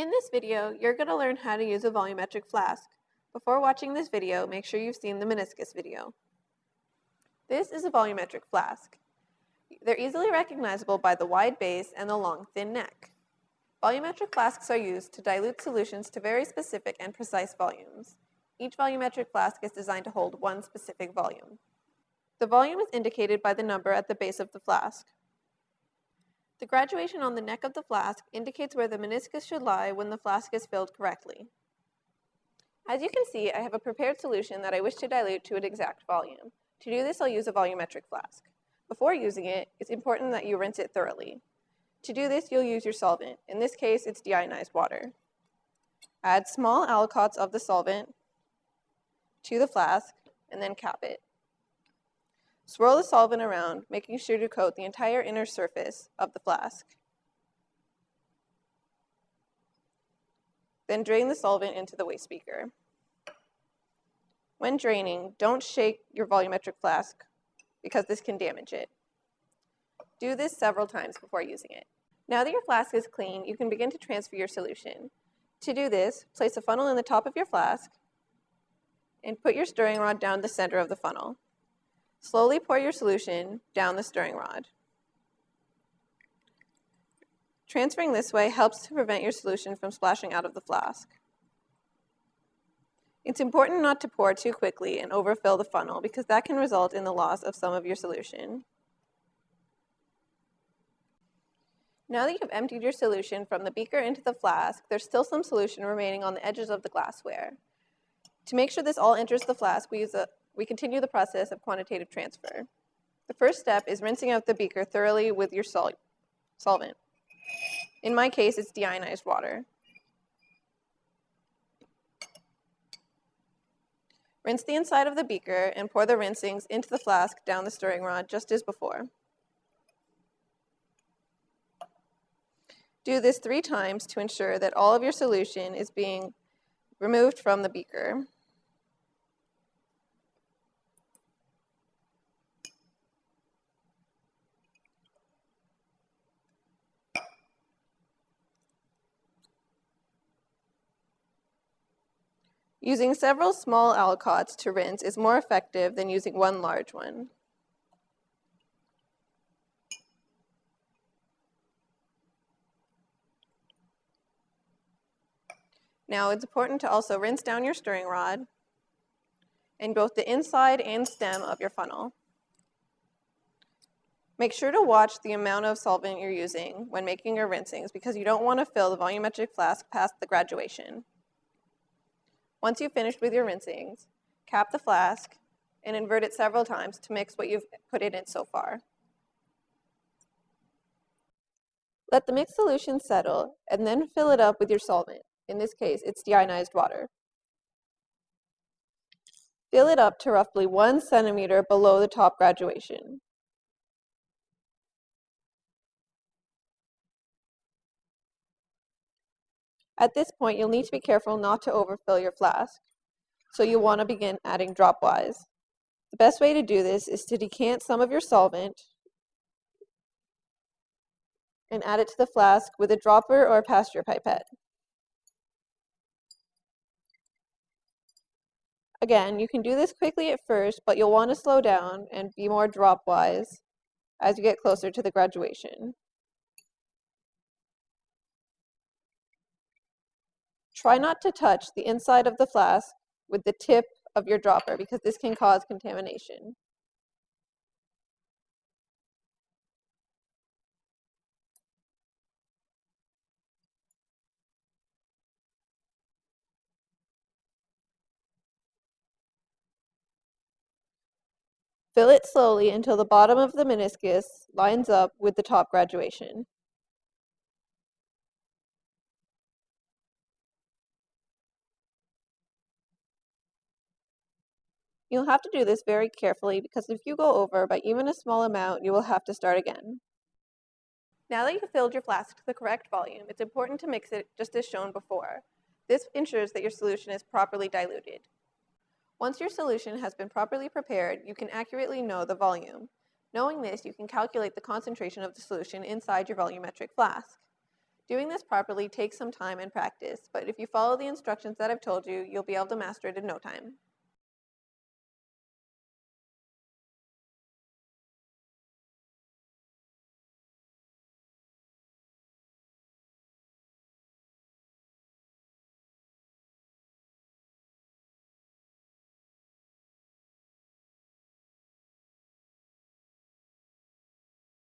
In this video, you're going to learn how to use a volumetric flask. Before watching this video, make sure you've seen the meniscus video. This is a volumetric flask. They're easily recognizable by the wide base and the long, thin neck. Volumetric flasks are used to dilute solutions to very specific and precise volumes. Each volumetric flask is designed to hold one specific volume. The volume is indicated by the number at the base of the flask. The graduation on the neck of the flask indicates where the meniscus should lie when the flask is filled correctly. As you can see, I have a prepared solution that I wish to dilute to an exact volume. To do this, I'll use a volumetric flask. Before using it, it's important that you rinse it thoroughly. To do this, you'll use your solvent. In this case, it's deionized water. Add small aliquots of the solvent to the flask, and then cap it. Swirl the solvent around, making sure to coat the entire inner surface of the flask. Then drain the solvent into the waste beaker. When draining, don't shake your volumetric flask because this can damage it. Do this several times before using it. Now that your flask is clean, you can begin to transfer your solution. To do this, place a funnel in the top of your flask and put your stirring rod down the center of the funnel. Slowly pour your solution down the stirring rod. Transferring this way helps to prevent your solution from splashing out of the flask. It's important not to pour too quickly and overfill the funnel because that can result in the loss of some of your solution. Now that you've emptied your solution from the beaker into the flask, there's still some solution remaining on the edges of the glassware. To make sure this all enters the flask, we use a we continue the process of quantitative transfer. The first step is rinsing out the beaker thoroughly with your sol solvent. In my case, it's deionized water. Rinse the inside of the beaker and pour the rinsings into the flask down the stirring rod just as before. Do this three times to ensure that all of your solution is being removed from the beaker. Using several small aliquots to rinse is more effective than using one large one. Now it's important to also rinse down your stirring rod and both the inside and stem of your funnel. Make sure to watch the amount of solvent you're using when making your rinsings because you don't want to fill the volumetric flask past the graduation. Once you've finished with your rinsings, cap the flask and invert it several times to mix what you've put in it so far. Let the mixed solution settle and then fill it up with your solvent. In this case, it's deionized water. Fill it up to roughly one centimeter below the top graduation. At this point, you'll need to be careful not to overfill your flask. So you'll want to begin adding dropwise. The best way to do this is to decant some of your solvent and add it to the flask with a dropper or a Pasteur pipette. Again, you can do this quickly at first, but you'll want to slow down and be more dropwise as you get closer to the graduation. Try not to touch the inside of the flask with the tip of your dropper because this can cause contamination. Fill it slowly until the bottom of the meniscus lines up with the top graduation. You'll have to do this very carefully because if you go over by even a small amount, you will have to start again. Now that you've filled your flask to the correct volume, it's important to mix it just as shown before. This ensures that your solution is properly diluted. Once your solution has been properly prepared, you can accurately know the volume. Knowing this, you can calculate the concentration of the solution inside your volumetric flask. Doing this properly takes some time and practice, but if you follow the instructions that I've told you, you'll be able to master it in no time.